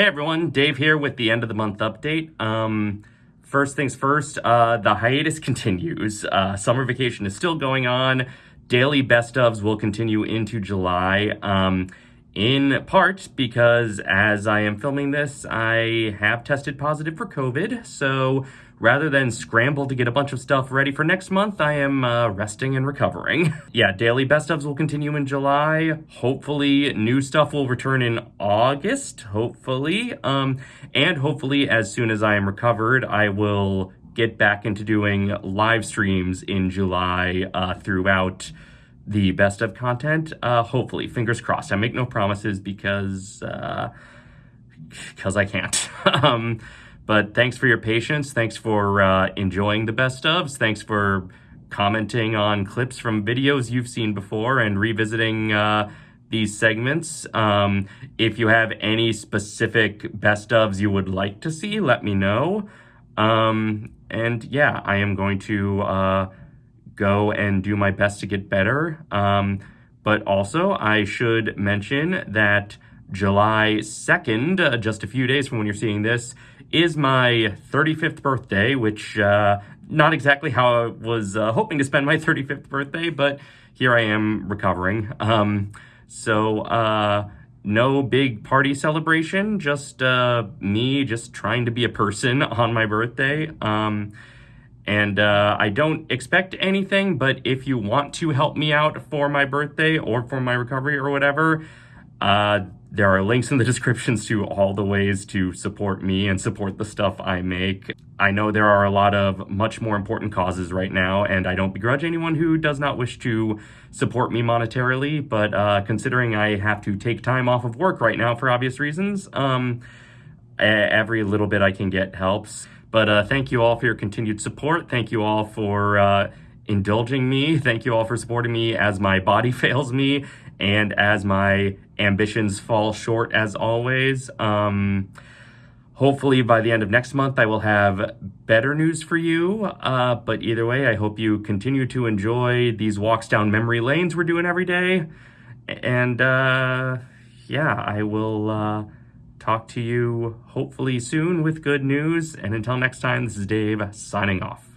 Hey everyone, Dave here with the end of the month update. Um, first things first, uh, the hiatus continues. Uh, summer vacation is still going on. Daily best ofs will continue into July. Um, in part because as I am filming this, I have tested positive for COVID. So rather than scramble to get a bunch of stuff ready for next month, I am uh, resting and recovering. yeah, daily best ofs will continue in July. Hopefully new stuff will return in August, hopefully. Um, and hopefully as soon as I am recovered, I will get back into doing live streams in July uh, throughout the best of content. Uh, hopefully, fingers crossed. I make no promises because uh because uh, I can't. um, but thanks for your patience. Thanks for uh, enjoying the best ofs. Thanks for commenting on clips from videos you've seen before and revisiting uh, these segments. Um, if you have any specific best ofs you would like to see, let me know. Um, and yeah, I am going to uh, go and do my best to get better. Um, but also, I should mention that July 2nd, uh, just a few days from when you're seeing this, is my 35th birthday, which uh, not exactly how I was uh, hoping to spend my 35th birthday, but here I am recovering. Um, so, uh, no big party celebration, just uh, me just trying to be a person on my birthday. Um, and uh, I don't expect anything, but if you want to help me out for my birthday or for my recovery or whatever, uh, there are links in the descriptions to all the ways to support me and support the stuff I make. I know there are a lot of much more important causes right now, and I don't begrudge anyone who does not wish to support me monetarily, but uh, considering I have to take time off of work right now for obvious reasons, um, every little bit I can get helps. But uh, thank you all for your continued support. Thank you all for uh, indulging me. Thank you all for supporting me as my body fails me and as my ambitions fall short as always. Um, hopefully by the end of next month, I will have better news for you. Uh, but either way, I hope you continue to enjoy these walks down memory lanes we're doing every day. And uh, yeah, I will uh, talk to you hopefully soon with good news. And until next time, this is Dave signing off.